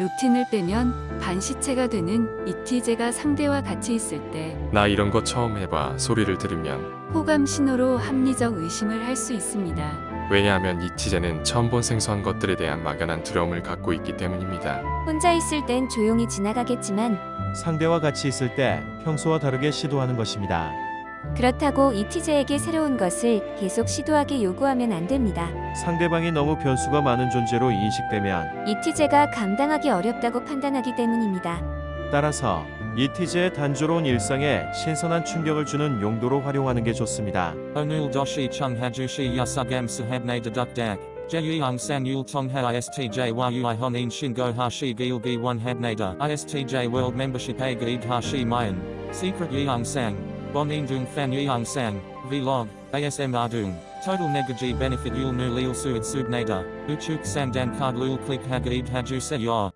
루틴을 빼면 반시체가 되는 이티제가 상대와 같이 있을 때 나 이런 거 처음 해봐 소리를 들으면 호감 신호로 합리적 의심을 할 수 있습니다. 왜냐하면 이티제는 처음 본 생소한 것들에 대한 막연한 두려움을 갖고 있기 때문입니다. 혼자 있을 땐 조용히 지나가겠지만 상대와 같이 있을 때 평소와 다르게 시도하는 것입니다. 그렇다고 이티제에게 새로운 것을 계속 시도하게 요구하면 안 됩니다. 상대방이 너무 변수가 많은 존재로 인식되면 이티제가 감당하기 어렵다고 판단하기 때문입니다. 따라서 이티제의 단조로운 일상에 신선한 충격을 주는 용도로 활용하는 게 좋습니다. Onul doshi chung hajushi yasugam sahabne deduk dak. Jeyung sang yul tongha istj yu honin shingo hashi gilgi one habnada istj a gaid hashi mayan. Secret yeung Bonin dung fan yeung sang. Vlog. ASM ardung. Total negaji benefit yul nu lil suid subnada. Uchuk sang dan card lul click hagaid haju se yor.